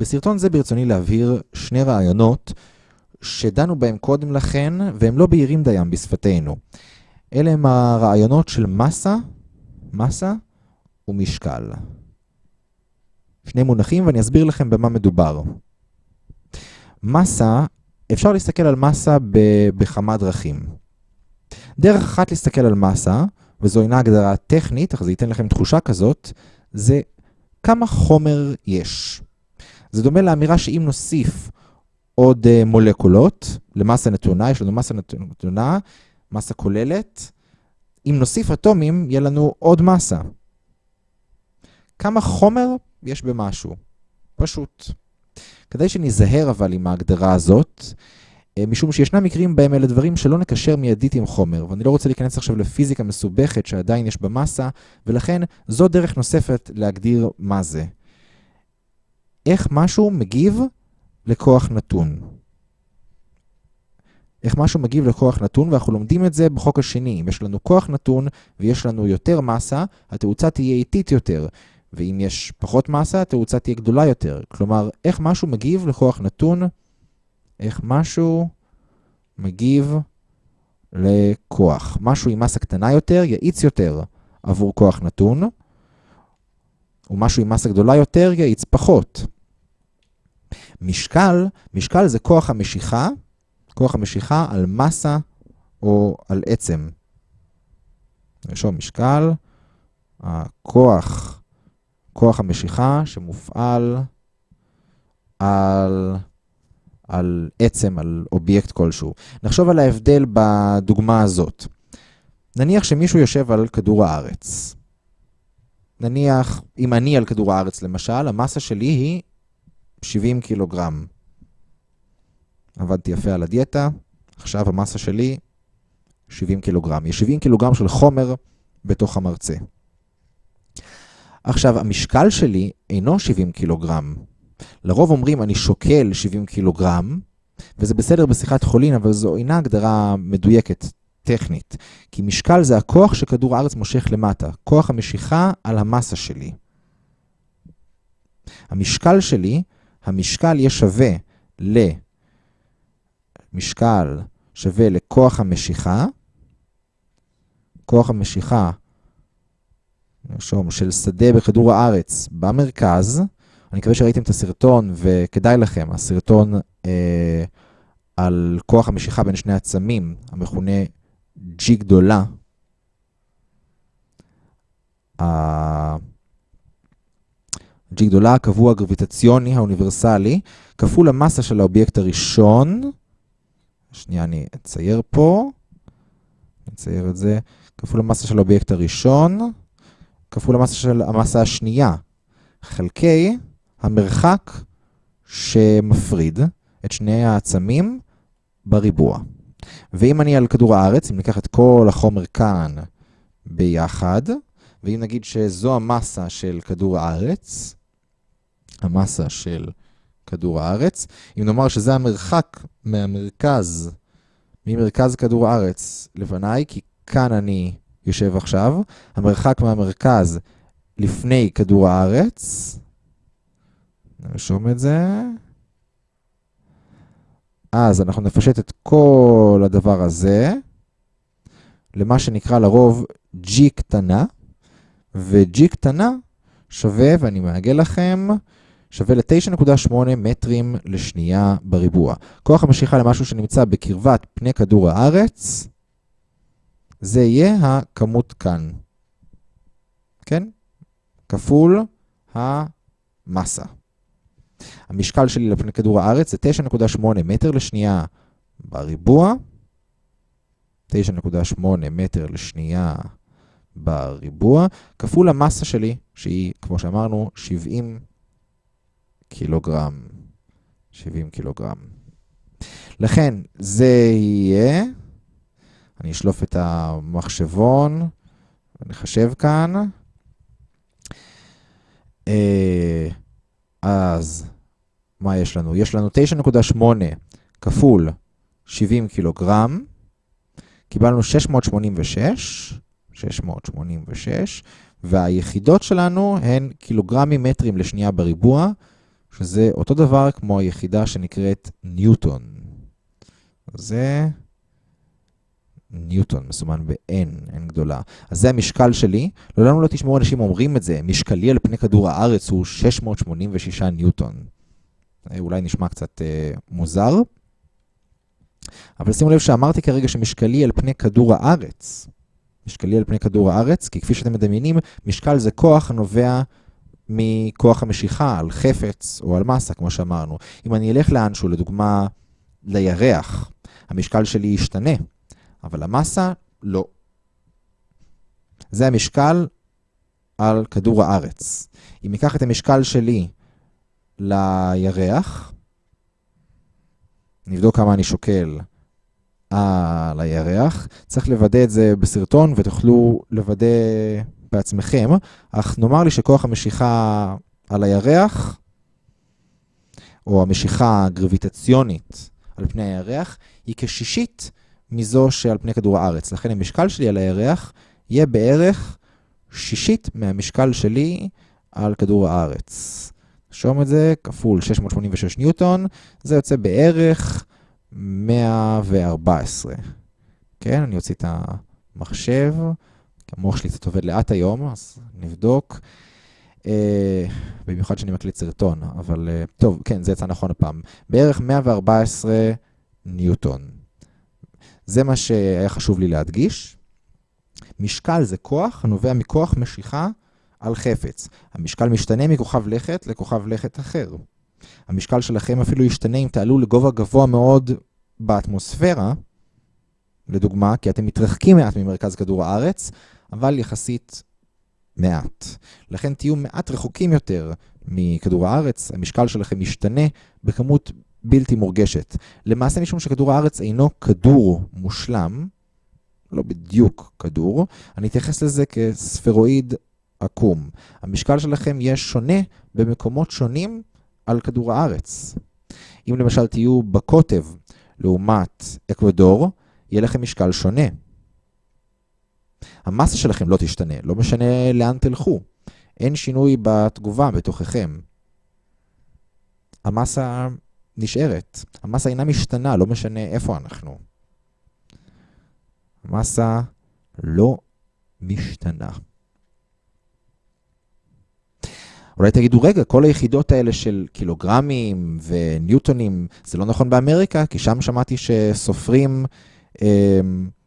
בסרטון זה ברצוני להבהיר שני רעיונות שדנו בהם קודם לכן, והם לא בהירים דיים בשפתנו. אלה הם הרעיונות של מסה, מסה ומשקל. שני מונחים ואני אסביר לכם במה מדובר. מסה, אפשר להסתכל על מסה בכמה דרכים. דרך אחת להסתכל על מסה, וזו אינה הגדרה טכנית, אך זה ייתן לכם תחושה כזאת, זה כמה חומר יש. זה דומה לאמירה שאם נוסיף עוד uh, מולקולות למסה נתונה, יש לנו מסה נתונה, מסה כוללת, אם נוסיף אטומים, יהיה לנו עוד מסה. כמה חומר יש במשהו. פשוט. כדי שניזהר אבל עם ההגדרה הזאת, אה, משום שישנם מקרים בהם אלה דברים שלא נקשר מיידית עם חומר, ואני לא רוצה להיכנס עכשיו לפיזיקה מסובכת שעדיין יש במסה, ולכן זו דרך נוספת להגדיר מה זה. איך משהו מגיב לכוח נתון. איך משהו מגיב לכוח נתון, ואנחנו לומדים את זה בחוק השני. אם יש לנו כוח נתון ויש לנו יותר מסה, התאוצה תהיה איטית יותר. ואם יש פחות מסה, התאוצה תהיה גדולה יותר. כלומר, איך משהו מגיב לכוח נתון, איך משהו מגיב לכוח. משהו עם מסה קטנה יותר יאיץ יותר עבור כוח נתון, ומשהו עם מסה גדולה יותר יאיץ פחות. משקל, משקל זה כוח המשיכה, כוח המשיכה על מסה או על עצם. נרשום משקל, הכוח, כוח המשיכה שמופעל על, על עצם, על אובייקט כלשהו. נחשוב על ההבדל בדוגמה הזאת. נניח שמישהו יושב על כדור הארץ. נניח, אם אני על כדור הארץ למשל, המסה שלי היא 70 קילוגרם. עבדתי יפה על הדיאטה, עכשיו המסה שלי 70 קילוגרם. יש 70 קילוגרם של חומר בתוך המרצה. עכשיו, המשקל שלי אינו 70 קילוגרם. לרוב אומרים, אני שוקל 70 קילוגרם, וזה בסדר בשיחת חולין, אבל זו אינה הגדרה מדויקת, טכנית. כי משקל זה הכוח שכדור הארץ מושך למטה, כוח המשיכה על המסה שלי. המשקל שלי המשקל יהיה שווה למשקל שווה לכוח המשיכה, כוח המשיכה, נרשום, של שדה בכדור הארץ במרכז. אני מקווה שראיתם את הסרטון וכדאי לכם, הסרטון אה, על כוח המשיכה בין שני עצמים, המכונה G גדולה. G גדולה, הקבוע הגרביטציוני האוניברסלי, כפול המסה של האובייקט הראשון. שנייה, אני אצייר פה. נצייר את זה. כפול המסה של האובייקט הראשון, כפול המסה של המסה השנייה, חלקי המרחק שמפריד את שני העצמים בריבוע. ואם אני על כדור הארץ, אם ניקח את כל החומר כאן ביחד, ואם נגיד שזו המסה של כדור הארץ, המסה של כדור הארץ. אם נאמר שזה המרחק מהמרכז, ממרכז כדור הארץ לפניי, כי כאן אני יושב עכשיו, המרחק מהמרכז לפני כדור הארץ, נרשום את זה. אז אנחנו נפשט את כל הדבר הזה למה שנקרא לרוב G קטנה, ו-G קטנה שווה, ואני מעגל לכם, שווה ל-9.8 מטרים לשנייה בריבוע. כוח המשיכה למשהו שנמצא בקרבת פני כדור הארץ, זה יהיה הכמות כאן. כן? כפול המסה. המשקל שלי לפני כדור הארץ זה 9.8 מטר לשנייה בריבוע. 9.8 מטר לשנייה בריבוע, כפול המסה שלי, שהיא, כמו שאמרנו, 70 קילוגרם. 70 קילוגרם. לכן זה יהיה, אני אשלוף את המחשבון, נחשב כאן. אה, אז מה יש לנו? יש לנו 9.8 כפול 70 קילוגרם, קיבלנו 686, 686, והיחידות שלנו הן קילוגרמים מטרים לשנייה בריבוע, שזה אותו דבר כמו היחידה שנקראת ניוטון. זה ניוטון, מסומן ב-N, N גדולה. אז זה המשקל שלי. לעולם לא תשמעו אנשים אומרים את זה, משקלי על פני כדור הארץ הוא 686 ניוטון. אולי נשמע קצת אה, מוזר, אבל שימו לב שאמרתי כרגע שמשקלי על פני כדור הארץ. משקלי על פני כדור הארץ, כי כפי שאתם מדמיינים, משקל זה כוח הנובע מכוח המשיכה על חפץ או על מסה, כמו שאמרנו. אם אני אלך לאנשהו, לדוגמה, לירח, המשקל שלי ישתנה, אבל המסה לא. זה המשקל על כדור הארץ. אם ניקח את המשקל שלי לירח, נבדוק כמה אני שוקל על הירח. צריך לוודא את זה בסרטון ותוכלו לוודא בעצמכם, אך נאמר לי שכוח המשיכה על הירח, או המשיכה הגרביטציונית על פני הירח, היא כשישית מזו שעל פני כדור הארץ. לכן המשקל שלי על הירח יהיה בערך שישית מהמשקל שלי על כדור הארץ. נרשום את זה, כפול 686 ניוטון, זה יוצא בערך 114. כן, אני אוציא את המחשב, כי המוח שלי קצת עובד לאט היום, אז נבדוק. אה, במיוחד שאני מקליט סרטון, אבל אה, טוב, כן, זה יצא נכון הפעם. בערך 114 ניוטון. זה מה שהיה חשוב לי להדגיש. משקל זה כוח הנובע מכוח משיכה על חפץ. המשקל משתנה מכוכב לכת לכוכב לכת אחר. המשקל שלכם אפילו ישתנה אם תעלו לגובה גבוה מאוד באטמוספירה, לדוגמה, כי אתם מתרחקים מעט ממרכז כדור הארץ, אבל יחסית מעט. לכן תהיו מעט רחוקים יותר מכדור הארץ, המשקל שלכם ישתנה בכמות בלתי מורגשת. למעשה משום שכדור הארץ אינו כדור מושלם, לא בדיוק כדור, אני אתייחס לזה כספרואיד עקום. המשקל שלכם יהיה שונה במקומות שונים על כדור הארץ. אם למשל תהיו בקוטב לעומת אקוודור, יהיה לכם משקל שונה. המסה שלכם לא תשתנה, לא משנה לאן תלכו. אין שינוי בתגובה בתוככם. המסה נשארת. המסה אינה משתנה, לא משנה איפה אנחנו. המסה לא משתנה. אולי תגידו, רגע, כל היחידות האלה של קילוגרמים וניוטונים, זה לא נכון באמריקה? כי שם שמעתי שסופרים אה,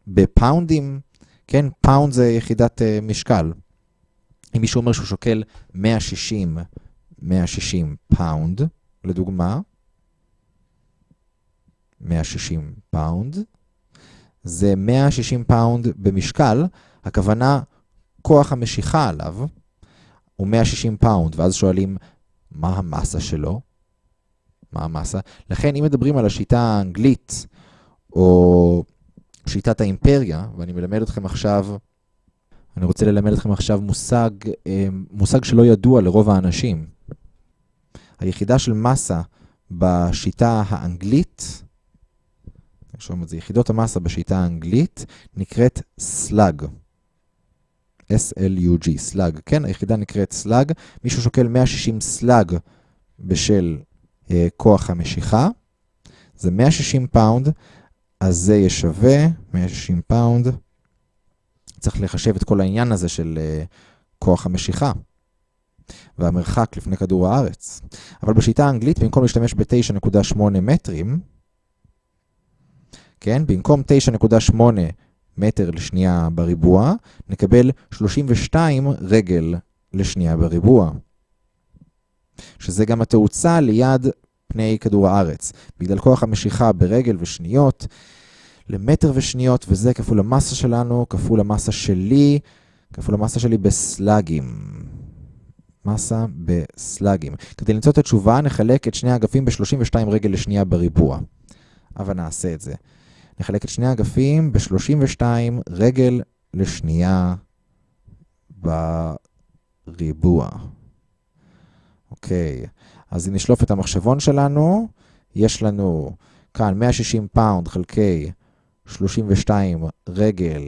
ב pound ים, כן, pound זה יחידת אה, משקל. אם מישהו אומר שהוא שוקל 160, 160 pound, לדוגמה, 160 pound, זה 160 pound במשקל, הכוונה כוח המשיכה עליו, הוא 160 pound, ואז שואלים, מה המסה שלו? מה המסה? לכן, אם מדברים על השיטה האנגלית, או שיטת האימפריה, ואני מלמד אתכם עכשיו, אני רוצה ללמד אתכם עכשיו מושג, אה, מושג שלא ידוע לרוב האנשים. היחידה של מסה בשיטה האנגלית, נרשום את זה, יחידות המסה בשיטה האנגלית, נקראת slug. SLUG, slug. כן, היחידה נקראת slug. מישהו שוקל 160 slug בשל אה, כוח המשיכה. זה 160 pound, אז זה יהיה שווה 160 pound. צריך לחשב את כל העניין הזה של אה, כוח המשיכה. והמרחק לפני כדור הארץ. אבל בשיטה האנגלית, במקום להשתמש ב-9.8 מטרים, כן, במקום 9.8 מטר לשנייה בריבוע, נקבל 32 רגל לשנייה בריבוע. שזה גם התאוצה ליד פני כדור הארץ. בגלל כוח המשיכה ברגל ושניות, למטר ושניות, וזה כפול המסה שלנו, כפול המסה שלי, כפול המסה שלי ב slug ים. מסה ב slug ים. כדי למצוא את התשובה, נחלק את שני האגפים ב-32 רגל לשנייה בריבוע. אבל נעשה את זה. נחלק את שני האגפים ב-32 רגל לשנייה בריבוע. אוקיי, אז אם נשלוף את המחשבון שלנו, יש לנו כאן 160 pound חלקי 32 רגל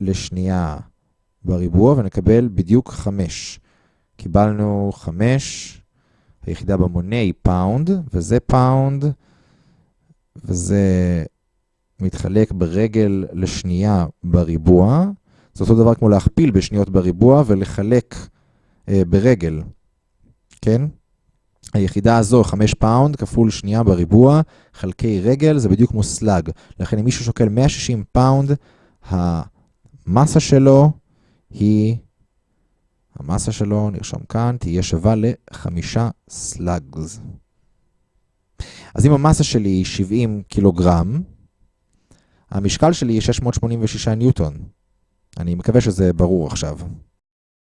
לשנייה בריבוע, ונקבל בדיוק 5. קיבלנו 5, היחידה במונה היא pound, וזה pound, וזה מתחלק ברגל לשנייה בריבוע. זה אותו דבר כמו להכפיל בשניות בריבוע ולחלק אה, ברגל, כן? היחידה הזו, 5 pound כפול שנייה בריבוע, חלקי רגל, זה בדיוק כמו slug. לכן אם מישהו שוקל 160 פאונד, המסה שלו היא, המסה שלו, נרשום כאן, תהיה שווה לחמישה slugs. אז אם המסה שלי היא 70 קילוגרם, המשקל שלי היא 686 ניוטון. אני מקווה שזה ברור עכשיו.